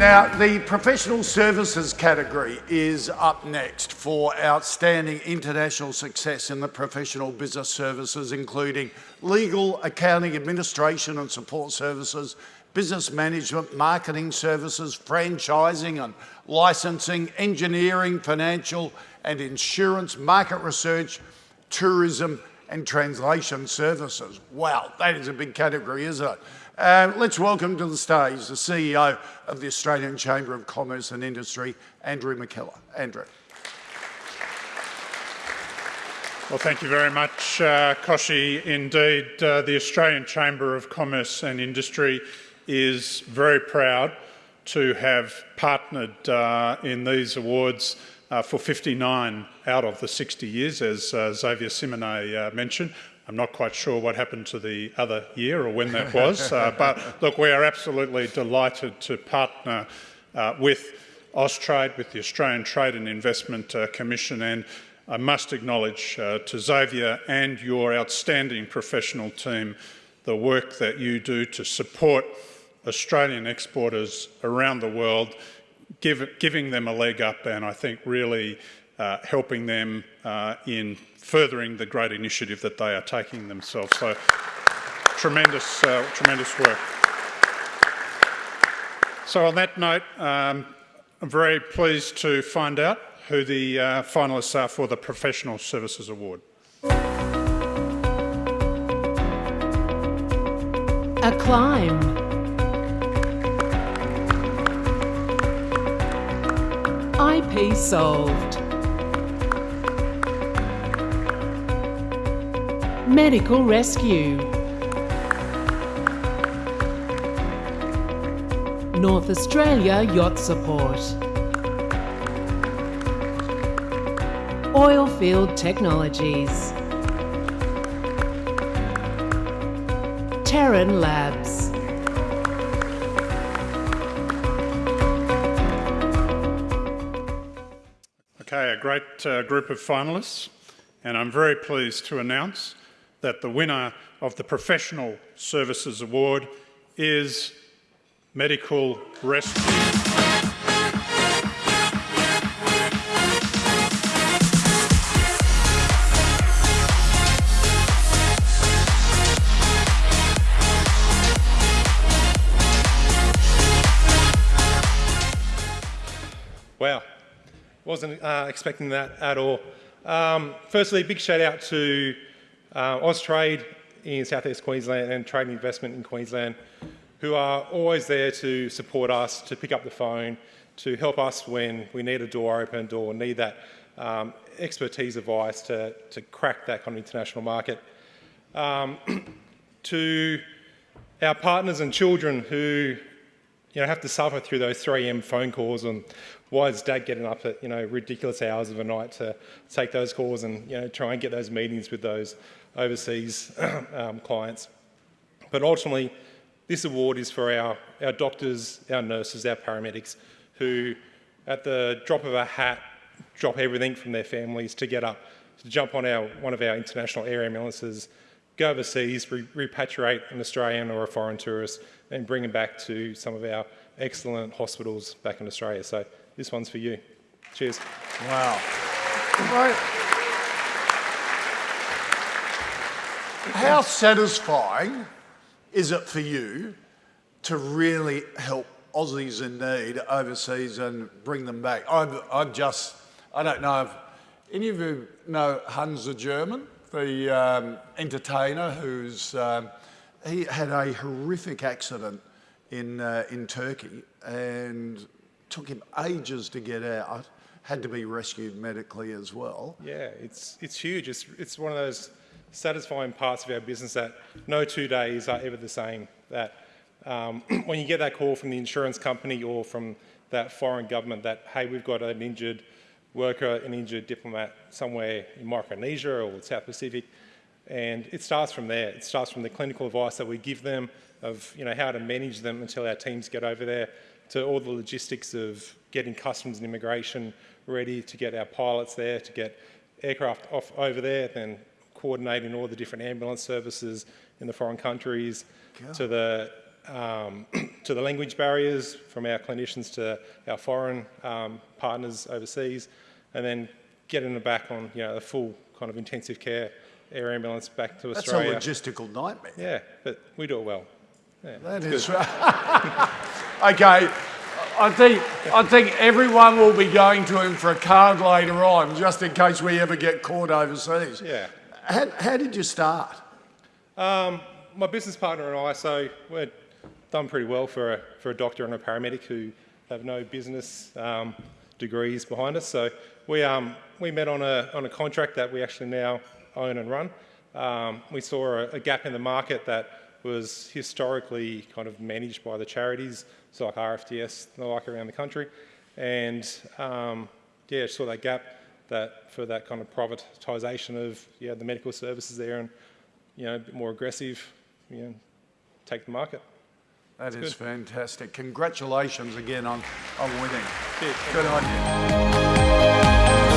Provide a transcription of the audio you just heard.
Now, the professional services category is up next for outstanding international success in the professional business services, including legal, accounting, administration and support services, business management, marketing services, franchising and licensing, engineering, financial and insurance, market research, tourism and translation services. Wow, that is a big category, isn't it? Uh, let's welcome to the stage the CEO of the Australian Chamber of Commerce and Industry, Andrew McKellar. Andrew. Well, thank you very much, uh, Kochie. Indeed, uh, the Australian Chamber of Commerce and Industry is very proud to have partnered uh, in these awards uh, for 59 out of the 60 years, as uh, Xavier Simonet uh, mentioned. I'm not quite sure what happened to the other year or when that was, uh, but look, we are absolutely delighted to partner uh, with Austrade, with the Australian Trade and Investment uh, Commission, and I must acknowledge uh, to Xavier and your outstanding professional team the work that you do to support Australian exporters around the world, give, giving them a leg up and I think really uh, helping them uh, in furthering the great initiative that they are taking themselves. So tremendous, uh, tremendous work. So on that note, um, I'm very pleased to find out who the uh, finalists are for the Professional Services Award. Acclaim. IP solved. Medical Rescue. North Australia Yacht Support. Oilfield Technologies. Terran Labs. Okay, a great uh, group of finalists and I'm very pleased to announce that the winner of the Professional Services Award is Medical Rescue. Wow, wasn't uh, expecting that at all. Um, firstly, big shout out to uh, Austrade in southeast Queensland and Trade and Investment in Queensland, who are always there to support us, to pick up the phone, to help us when we need a door opened or need that um, expertise advice to, to crack that kind of international market. Um, to our partners and children who you know, have to suffer through those 3 a.m. phone calls and why is dad getting up at you know ridiculous hours of the night to take those calls and you know try and get those meetings with those overseas um, clients. But ultimately, this award is for our, our doctors, our nurses, our paramedics, who at the drop of a hat drop everything from their families to get up, to jump on our, one of our international air ambulances, go overseas, re repatriate an Australian or a foreign tourist, and bring them back to some of our excellent hospitals back in Australia. So this one's for you. Cheers. Wow. Right. How satisfying is it for you to really help Aussies in need overseas and bring them back? I've, I've just, I don't know if any of you know Hans the German, the um, entertainer who's, um, he had a horrific accident in, uh, in Turkey and took him ages to get out, had to be rescued medically as well. Yeah, it's, it's huge. It's, it's one of those satisfying parts of our business that no two days are ever the same. That um, when you get that call from the insurance company or from that foreign government that, hey, we've got an injured worker, an injured diplomat somewhere in Micronesia or the South Pacific, and it starts from there. It starts from the clinical advice that we give them of you know, how to manage them until our teams get over there, to all the logistics of getting customs and immigration ready to get our pilots there, to get aircraft off over there, then coordinating all the different ambulance services in the foreign countries, to the um, to the language barriers from our clinicians to our foreign um, partners overseas, and then getting them back on you know the full kind of intensive care air ambulance back to That's Australia. a logistical nightmare. Yeah, but we do it well. That is right. okay. I think, I think everyone will be going to him for a card later on, just in case we ever get caught overseas. Yeah. How, how did you start? Um, my business partner and I, so we're done pretty well for a, for a doctor and a paramedic who have no business um, degrees behind us. So we, um, we met on a, on a contract that we actually now own and run. Um, we saw a, a gap in the market that was historically kind of managed by the charities, so like RFDS and the like around the country. And um, yeah, saw that gap that for that kind of privatisation of yeah, the medical services there and you know, a bit more aggressive, you know, take the market. That That's is good. fantastic. Congratulations again on, on winning. Cheers. Good on you.